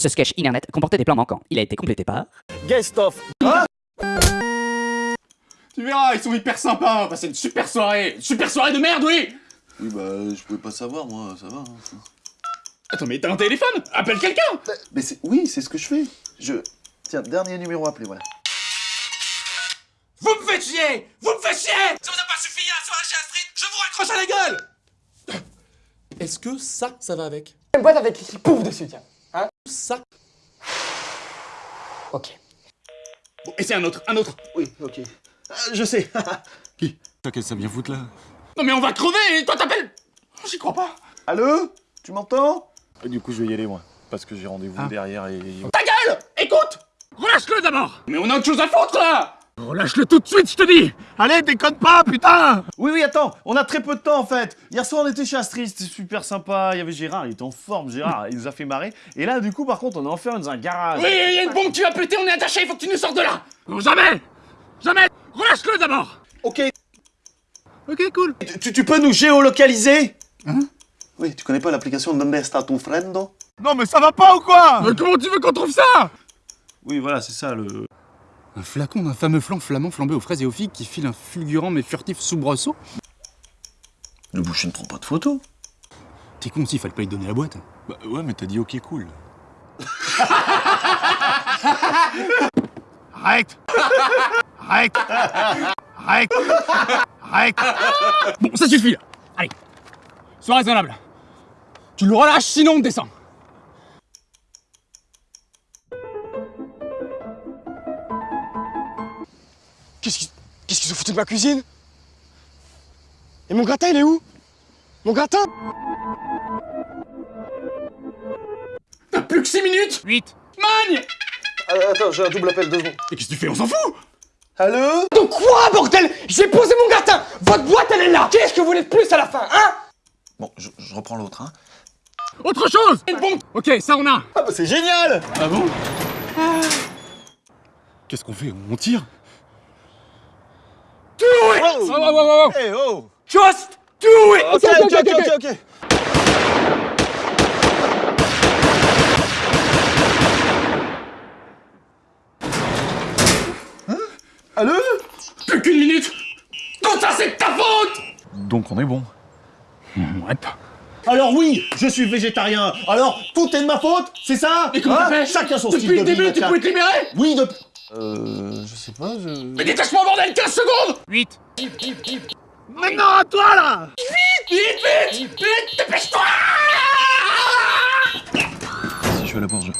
Ce sketch internet comportait des plans manquants. Il a été complété par... Guest of. Tu verras, ils sont hyper sympas, on va passer une super soirée Une super soirée de merde, oui Oui, bah, je pouvais pas savoir, moi, ça va. hein. Attends, mais t'as un téléphone? Appelle quelqu'un Mais c'est... Oui, c'est ce que je fais. Je... Tiens, dernier numéro appelé, voilà. Vous me faites chier Vous me faites chier Ça vous a pas suffi à soirée chez Astrid Je vous raccroche à la gueule Est-ce que ça, ça va avec? Une boîte avec écrit pouf dessus, tiens. Ça. Ok. Bon, et c'est un autre, un autre. Oui, ok. Ah, je sais. Qui? Qu'est-ce que ça vient foutre là? Non mais on va crever et toi t'appelles! J'y crois pas. Allô? Tu m'entends? Du coup, je vais y aller, moi. Parce que j'ai rendez-vous derrière et... Ta gueule! Écoute! Relâche-le d'abord! Mais on a autre chose à foutre là Relâche-le tout de suite, je te dis Allez, déconne pas, putain Oui, oui, attends, on a très peu de temps en fait. Hier soir, on était chez Astrid, c'était super sympa. Il y avait Gérard, il était en forme, Gérard, il nous a fait marrer. Et là, du coup, par contre, on est enfermé dans un garage. Oui, il y a une bombe qui va péter, on est attaché, il faut que tu nous sortes de là Non, jamais Jamais Relâche-le d'abord Ok. Ok, cool. Tu, tu peux nous géolocaliser? Hein? Oui, tu connais pas l'application Donde está tu friendo? Non, mais ça va pas ou quoi? Mais comment tu veux qu'on trouve ça? Oui, voilà, c'est ça le. Un flacon d'un fameux flan flamand flambé aux fraises et aux figues qui file un fulgurant mais furtif soubresaut Le boucher ne prend pas de photos. T'es con aussi, fallait pas lui donner la boîte. Bah ouais, mais t'as dit ok, cool. Arrête! Arrête! Arrête! Arrête! Bon, ça suffit là. Allez. Sois raisonnable. Tu le relâches, sinon on descend Qu'est-ce qui... Qu'est-ce qu'ils se foutent de ma cuisine? Et mon gratin, il est où? Mon gratin! T'as plus que 6 minutes! 8 Magne! Ah, attends, j'ai un double appel, deux secondes. Mais qu'est-ce que tu fais On s'en fout! Allô? Donc quoi, bordel? J'ai posé mon gratin! Votre boîte, elle est là! Qu'est-ce que vous voulez de plus à la fin, hein? Bon, je, je reprends l'autre, hein. Autre chose! Une bombe! Ok, ça on a! Ah bah c'est génial! Ah bon? Qu'est-ce qu'on fait? On tire? Oh, Oh, oh, oh, oh. Hey, oh Just do it. Ok, ok, ok, ok, ok. Hein? Allô? Plus qu'une minute. Tout ça c'est de ta faute? Donc on est bon. Ouais. Alors oui, je suis végétarien. Alors tout est de ma faute, c'est ça? Mais comment Hein? Chacun son style Depuis de le début, vie, tu pouvais te libérer? Oui, de... Euh... Je sais pas, je... Mais détache-moi bordel 15 secondes! 8 Maintenant à toi là! Vite Vite Vite Vite Dépêche-toi! Si je vais à la porte, je...